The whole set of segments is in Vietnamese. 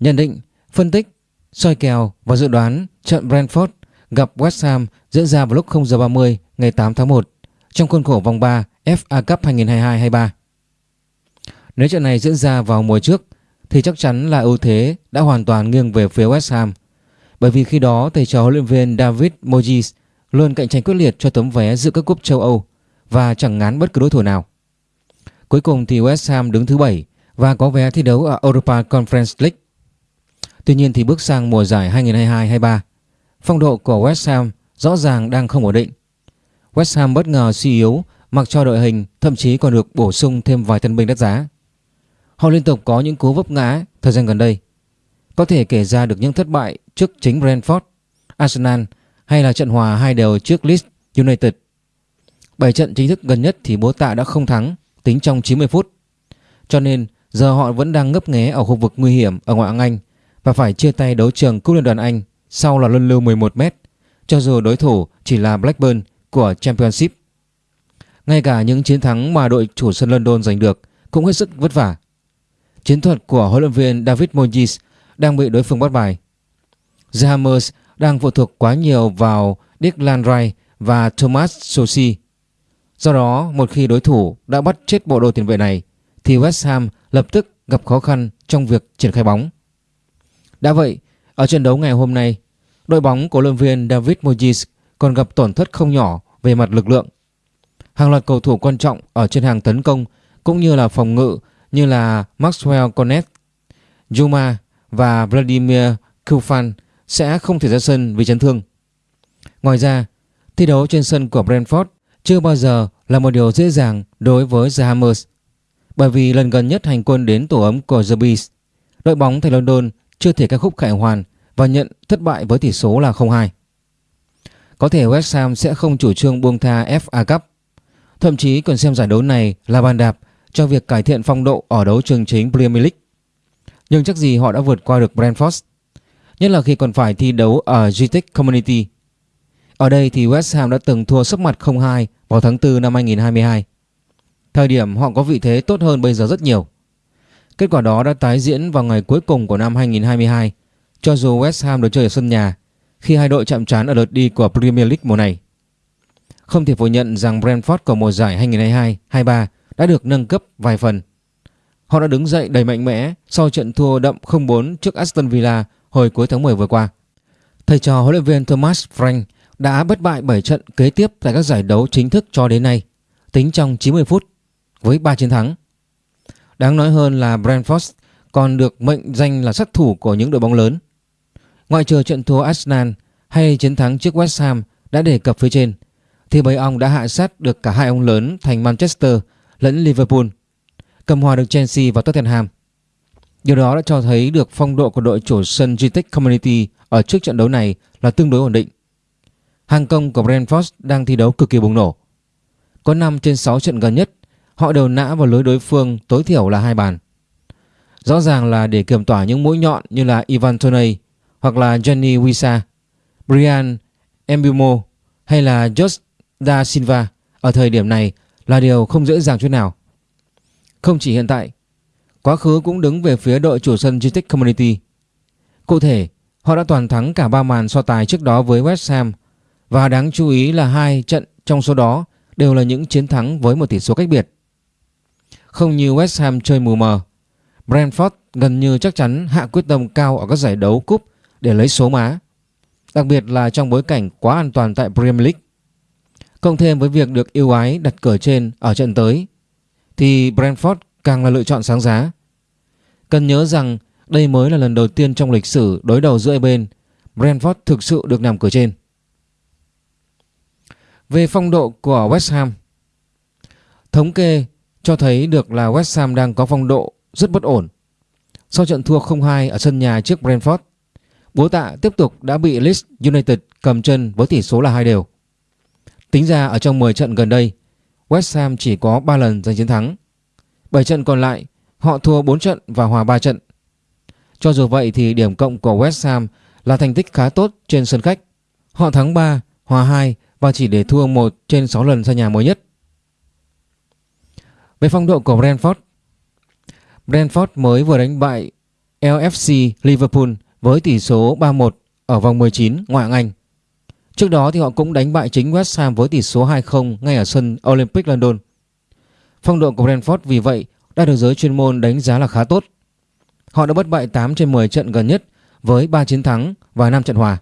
Nhận định, phân tích, soi kèo và dự đoán trận Brentford gặp West Ham diễn ra vào lúc 0 giờ 30 ngày 8 tháng 1 trong khuôn khổ vòng 3 FA Cup 2022-23. Nếu trận này diễn ra vào mùa trước thì chắc chắn là ưu thế đã hoàn toàn nghiêng về phía West Ham. Bởi vì khi đó thầy trò huấn luyện viên David Moyes luôn cạnh tranh quyết liệt cho tấm vé dự các cúp châu Âu và chẳng ngán bất cứ đối thủ nào. Cuối cùng thì West Ham đứng thứ 7 và có vé thi đấu ở Europa Conference League. Tuy nhiên thì bước sang mùa giải 2022-23, phong độ của West Ham rõ ràng đang không ổn định. West Ham bất ngờ suy yếu mặc cho đội hình thậm chí còn được bổ sung thêm vài tân binh đắt giá. Họ liên tục có những cú vấp ngã thời gian gần đây. Có thể kể ra được những thất bại trước chính Brentford, Arsenal hay là trận hòa hai đều trước Leeds United. 7 trận chính thức gần nhất thì bố tạ đã không thắng tính trong 90 phút. Cho nên giờ họ vẫn đang ngấp nghé ở khu vực nguy hiểm ở ngoại hạng Anh và phải chia tay đấu trường cúp liên đoàn Anh sau là luân lưu 11 m cho dù đối thủ chỉ là Blackburn của Championship. Ngay cả những chiến thắng mà đội chủ sân London giành được cũng hết sức vất vả. Chiến thuật của huấn luyện viên David Moyes đang bị đối phương bắt bài. The Hammers đang phụ thuộc quá nhiều vào Declan Rice và Thomas Sosi. Do đó, một khi đối thủ đã bắt chết bộ đồ tiền vệ này thì West Ham lập tức gặp khó khăn trong việc triển khai bóng. Đã vậy, ở trận đấu ngày hôm nay, đội bóng của luyện viên David Moyes còn gặp tổn thất không nhỏ về mặt lực lượng. Hàng loạt cầu thủ quan trọng ở trên hàng tấn công cũng như là phòng ngự như là Maxwell Cornet, Juma và Vladimir Kufan sẽ không thể ra sân vì chấn thương. Ngoài ra, thi đấu trên sân của Brentford chưa bao giờ là một điều dễ dàng đối với The Hammers. Bởi vì lần gần nhất hành quân đến tổ ấm của The Bees, đội bóng thành London chưa thể ca khúc khải hoàn và nhận thất bại với tỷ số là 0-2. Có thể West Ham sẽ không chủ trương buông tha FA Cup, thậm chí còn xem giải đấu này là bàn đạp cho việc cải thiện phong độ ở đấu trường chính Premier League. Nhưng chắc gì họ đã vượt qua được Brentford, nhất là khi còn phải thi đấu ở GTEC Community. Ở đây thì West Ham đã từng thua sấp mặt 0-2 vào tháng 4 năm 2022. Thời điểm họ có vị thế tốt hơn bây giờ rất nhiều. Kết quả đó đã tái diễn vào ngày cuối cùng của năm 2022 cho dù West Ham được chơi ở sân nhà khi hai đội chạm trán ở lượt đi của Premier League mùa này. Không thể phủ nhận rằng Brentford của mùa giải 2022-23 đã được nâng cấp vài phần. Họ đã đứng dậy đầy mạnh mẽ sau trận thua đậm 0-4 trước Aston Villa hồi cuối tháng 10 vừa qua. Thầy trò huấn luyện viên Thomas Frank đã bất bại 7 trận kế tiếp tại các giải đấu chính thức cho đến nay, tính trong 90 phút với 3 chiến thắng. Đáng nói hơn là Brentford còn được mệnh danh là sát thủ của những đội bóng lớn. Ngoại trừ trận thua Arsenal hay chiến thắng trước West Ham đã đề cập phía trên, thì bầy ong đã hạ sát được cả hai ông lớn thành Manchester lẫn Liverpool, cầm hòa được Chelsea và Tottenham. Điều đó đã cho thấy được phong độ của đội chủ sân GTEC Community ở trước trận đấu này là tương đối ổn định. Hàng công của Brentford đang thi đấu cực kỳ bùng nổ. Có 5 trên 6 trận gần nhất, họ đều nã vào lưới đối phương tối thiểu là hai bàn. Rõ ràng là để kiềm tỏa những mũi nhọn như là Ivan Toney hoặc là Johnny Wisa, Brian Embumo hay là Josh Da Silva ở thời điểm này là điều không dễ dàng chút nào. Không chỉ hiện tại, quá khứ cũng đứng về phía đội chủ sân GTEC Community. Cụ thể, họ đã toàn thắng cả ba màn so tài trước đó với West Ham và đáng chú ý là hai trận trong số đó đều là những chiến thắng với một tỷ số cách biệt. Không như West Ham chơi mù mờ, Brentford gần như chắc chắn hạ quyết tâm cao ở các giải đấu cúp để lấy số má. Đặc biệt là trong bối cảnh quá an toàn tại Premier League. Cộng thêm với việc được yêu ái đặt cửa trên ở trận tới thì Brentford càng là lựa chọn sáng giá. Cần nhớ rằng đây mới là lần đầu tiên trong lịch sử đối đầu giữa hai bên Brentford thực sự được nằm cửa trên. Về phong độ của West Ham Thống kê cho thấy được là West Ham đang có phong độ rất bất ổn. Sau trận thua 0-2 ở sân nhà trước Brentford, bố tạ tiếp tục đã bị Leeds United cầm chân với tỷ số là hai đều. Tính ra ở trong 10 trận gần đây, West Ham chỉ có 3 lần giành chiến thắng. 7 trận còn lại, họ thua 4 trận và hòa 3 trận. Cho dù vậy thì điểm cộng của West Ham là thành tích khá tốt trên sân khách. Họ thắng 3, hòa 2 và chỉ để thua 1 trên 6 lần sân nhà mới nhất. Về phong độ của Brentford Brentford mới vừa đánh bại LFC Liverpool với tỷ số 3-1 ở vòng 19 ngoại hạng Anh. Trước đó thì họ cũng đánh bại chính West Ham với tỷ số 2-0 ngay ở sân Olympic London. Phong độ của Brentford vì vậy đã được giới chuyên môn đánh giá là khá tốt. Họ đã bất bại 8 trên 10 trận gần nhất với 3 chiến thắng và 5 trận hòa.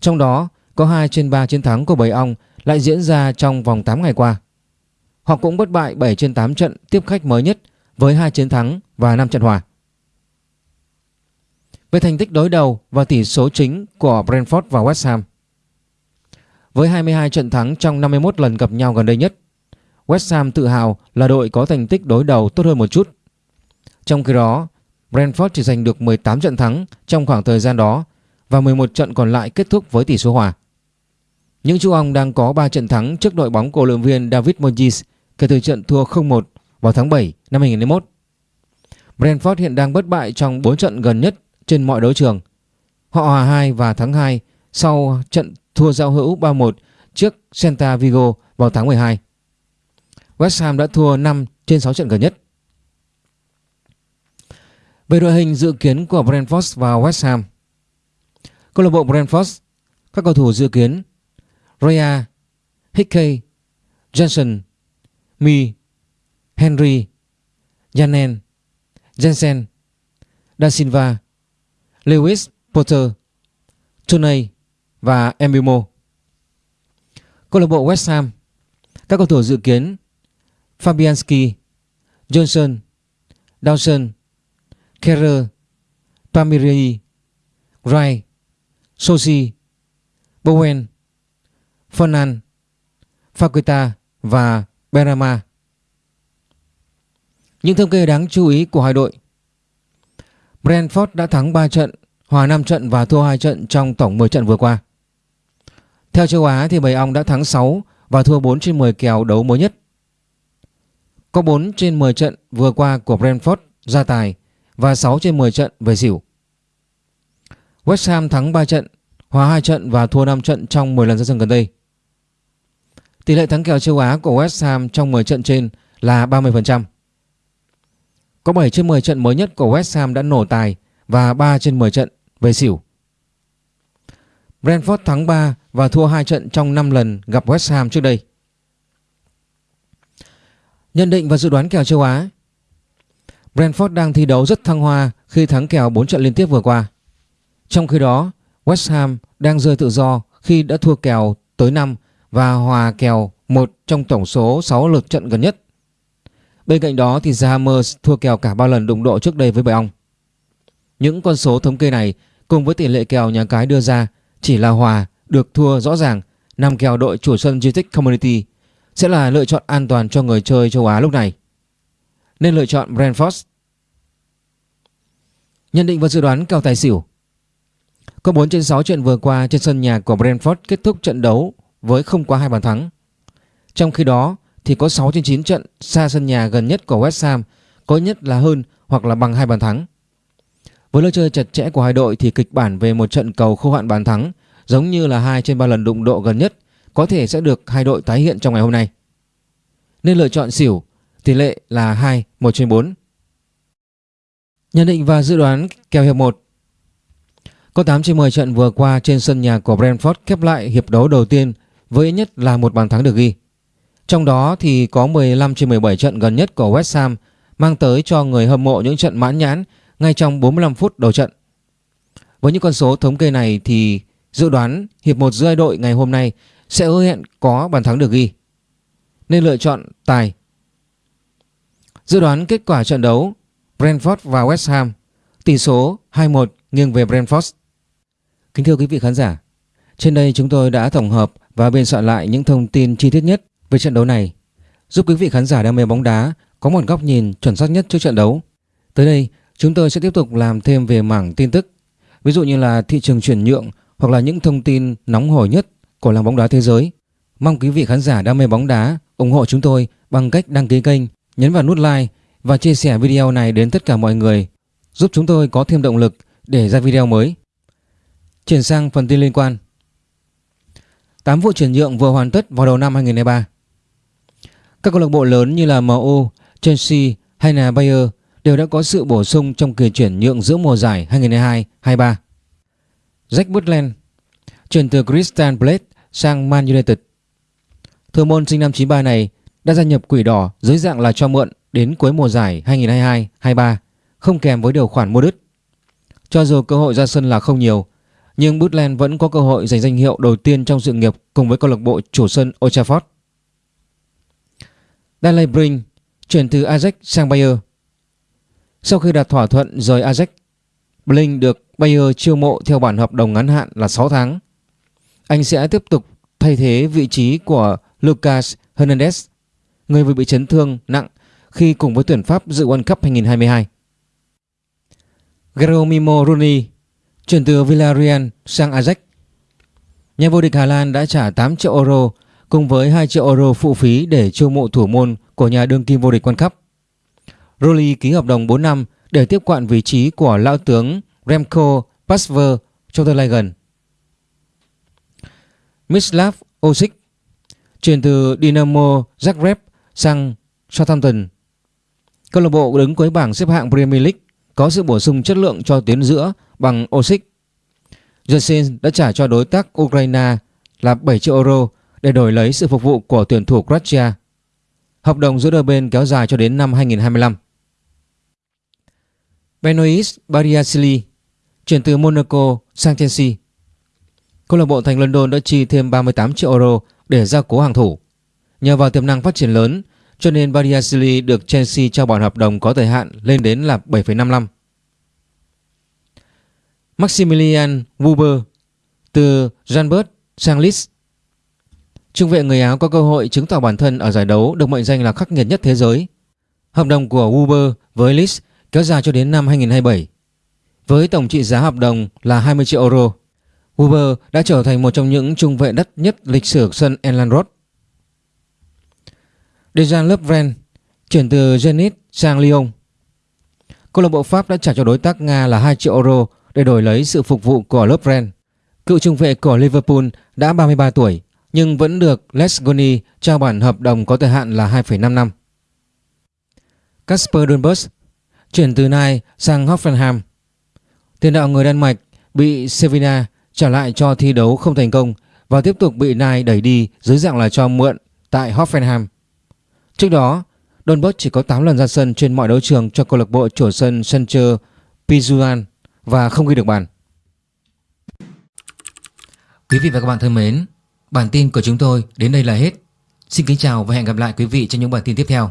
Trong đó, có 2 trên 3 chiến thắng của Bầy Ong lại diễn ra trong vòng 8 ngày qua. Họ cũng bất bại 7 trên 8 trận tiếp khách mới nhất với 2 chiến thắng và 5 trận hòa. Về thành tích đối đầu và tỷ số chính của Brentford và West Ham. Với 22 trận thắng trong 51 lần gặp nhau gần đây nhất, West Ham tự hào là đội có thành tích đối đầu tốt hơn một chút. Trong khi đó, Brentford chỉ giành được 18 trận thắng trong khoảng thời gian đó và 11 trận còn lại kết thúc với tỷ số hòa. Những chú ong đang có 3 trận thắng trước đội bóng của luyện viên David Moyes kể từ trận thua 0-1 vào tháng 7 năm 2021. Brentford hiện đang bất bại trong 4 trận gần nhất trên mọi đấu trường. Họ hòa 2 và thắng 2 sau trận thua giao hữu 3-1 trước Celta Vigo vào tháng 12. West Ham đã thua 5 trên 6 trận gần nhất. Về đội hình dự kiến của Brentford và West Ham. Câu lạc bộ Brentford, các cầu thủ dự kiến Raya, Hickey, Johnson, Mi, Henry, Janen, Jensen, Da Silva, Lewis Potter, Turney và Embimo. Câu lạc bộ West Ham, các cầu thủ dự kiến Fabianski, Johnson, Dawson, Kerr, Pamiri, Wright, Sosi, Bowen, Fernan, Fakuta và Berama. Những thông kê đáng chú ý của hai đội Brentford đã thắng 3 trận, hòa 5 trận và thua 2 trận trong tổng 10 trận vừa qua. Theo châu Á thì Bầy Ong đã thắng 6 và thua 4 trên 10 kèo đấu mới nhất. Có 4 trên 10 trận vừa qua của Brentford ra tài và 6 trên 10 trận về xỉu. West Ham thắng 3 trận, hòa 2 trận và thua 5 trận trong 10 lần ra sân gần đây. Tỷ lệ thắng kèo châu Á của West Ham trong 10 trận trên là 30%. Có 7 trên 10 trận mới nhất của West Ham đã nổ tài và 3 trên 10 trận về xỉu. Brentford thắng 3 và thua 2 trận trong 5 lần gặp West Ham trước đây. Nhận định và dự đoán kèo châu Á Brentford đang thi đấu rất thăng hoa khi thắng kèo 4 trận liên tiếp vừa qua. Trong khi đó, West Ham đang rơi tự do khi đã thua kèo tới 5 và hòa kèo một trong tổng số 6 lượt trận gần nhất. Bên cạnh đó thì The Hammers thua kèo cả 3 lần đụng độ trước đây với Bầy Ong. Những con số thống kê này cùng với tỷ lệ kèo nhà cái đưa ra chỉ là hòa được thua rõ ràng nằm kèo đội chủ sân GTX Community sẽ là lựa chọn an toàn cho người chơi châu Á lúc này. Nên lựa chọn Brentford. Nhận định và dự đoán kèo tài xỉu Có 4 trên 6 trận vừa qua trên sân nhà của Brentford kết thúc trận đấu với không quá hai bàn thắng. Trong khi đó thì có 6 trên 9 trận xa sân nhà gần nhất của West Ham có nhất là hơn hoặc là bằng hai bàn thắng. Với lối chơi chặt chẽ của hai đội thì kịch bản về một trận cầu khô hạn bàn thắng giống như là hai trên ba lần đụng độ gần nhất có thể sẽ được hai đội tái hiện trong ngày hôm nay. Nên lựa chọn xỉu, tỷ lệ là 2, 1 trên 4. Nhận định và dự đoán kèo hiệp 1 Có 8 trên 10 trận vừa qua trên sân nhà của Brentford khép lại hiệp đấu đầu tiên với ít nhất là một bàn thắng được ghi. Trong đó thì có 15 trên 17 trận gần nhất của West Ham mang tới cho người hâm mộ những trận mãn nhãn ngay trong 45 phút đầu trận. Với những con số thống kê này thì dự đoán hiệp 1 giữa hai đội ngày hôm nay sẽ hứa hẹn có bàn thắng được ghi. Nên lựa chọn tài. Dự đoán kết quả trận đấu Brentford và West Ham tỷ số 2-1 nghiêng về Brentford. Kính thưa quý vị khán giả, trên đây chúng tôi đã tổng hợp và biên soạn lại những thông tin chi tiết nhất về trận đấu này, giúp quý vị khán giả đam mê bóng đá có một góc nhìn chuẩn xác nhất trước trận đấu. Tới đây, chúng tôi sẽ tiếp tục làm thêm về mảng tin tức, ví dụ như là thị trường chuyển nhượng hoặc là những thông tin nóng hổi nhất của làng bóng đá thế giới. Mong quý vị khán giả đam mê bóng đá ủng hộ chúng tôi bằng cách đăng ký kênh, nhấn vào nút like và chia sẻ video này đến tất cả mọi người, giúp chúng tôi có thêm động lực để ra video mới. Chuyển sang phần tin liên quan. 8 vụ chuyển nhượng vừa hoàn tất vào đầu năm 2023. Các câu lạc bộ lớn như là MU, Chelsea hay là Bayer đều đã có sự bổ sung trong kỳ chuyển nhượng giữa mùa giải 2022-23. Jack Butland chuyển từ Crystal Palace sang Man United. Thủ môn sinh năm 93 này đã gia nhập quỷ đỏ dưới dạng là cho mượn đến cuối mùa giải 2022-23 không kèm với điều khoản mua đứt. Cho dù cơ hội ra sân là không nhiều, nhưng Butland vẫn có cơ hội giành danh hiệu đầu tiên trong sự nghiệp cùng với câu lạc bộ chủ sân Old Trafford. Daley Brink chuyển từ Ajax sang Bayer. Sau khi đạt thỏa thuận rời Ajax, Blink được Bayer chiêu mộ theo bản hợp đồng ngắn hạn là 6 tháng. Anh sẽ tiếp tục thay thế vị trí của Lucas Hernandez, người vừa bị chấn thương nặng khi cùng với tuyển Pháp dự World Cup 2022. Geromimo Rooney chuyển từ Villarreal sang Ajax. Nhà vô địch Hà Lan đã trả 8 triệu euro cùng với 2 triệu euro phụ phí để chiêu mộ thủ môn của nhà đương kim vô địch World Cup. Rooney ký hợp đồng 4 năm để tiếp quản vị trí của lão tướng Remco Pasver trong tương lai gần. Mislav Osic chuyển từ Dynamo Zagreb sang Southampton. Câu lạc bộ đứng cuối bảng xếp hạng Premier League có sự bổ sung chất lượng cho tuyến giữa bằng Osic. Jensen đã trả cho đối tác Ukraine là 7 triệu euro để đổi lấy sự phục vụ của tuyển thủ Croatia. Hợp đồng giữa đôi bên kéo dài cho đến năm 2025. Benoist Bariasili chuyển từ Monaco sang Chelsea. Câu lạc bộ thành London đã chi thêm 38 triệu euro để gia cố hàng thủ. Nhờ vào tiềm năng phát triển lớn cho nên Bariasili được Chelsea trao bản hợp đồng có thời hạn lên đến là 7,5 năm. Maximilian Weber từ Janbert sang Leeds. Trung vệ người Áo có cơ hội chứng tỏ bản thân ở giải đấu được mệnh danh là khắc nghiệt nhất thế giới. Hợp đồng của Weber với Leeds kéo dài cho đến năm 2027. Với tổng trị giá hợp đồng là 20 triệu euro, Weber đã trở thành một trong những trung vệ đắt nhất lịch sử sân Elland Road. Dejan Lovren chuyển từ Zenit sang Lyon. Câu lạc bộ Pháp đã trả cho đối tác Nga là 2 triệu euro để đổi lấy sự phục vụ của Lovren. Cựu trung vệ của Liverpool đã 33 tuổi nhưng vẫn được Les Goni trao bản hợp đồng có thời hạn là 2,5 năm. Kasper Dunbus chuyển từ Nai sang Hoffenheim. Tiền đạo người Đan Mạch bị Sevilla trả lại cho thi đấu không thành công và tiếp tục bị Nai đẩy đi dưới dạng là cho mượn tại Hoffenheim. Trước đó, Donberg chỉ có 8 lần ra sân trên mọi đấu trường cho câu lạc bộ chủ sân Sancho Pizuan và không ghi được bàn. Quý vị và các bạn thân mến, bản tin của chúng tôi đến đây là hết. Xin kính chào và hẹn gặp lại quý vị trong những bản tin tiếp theo.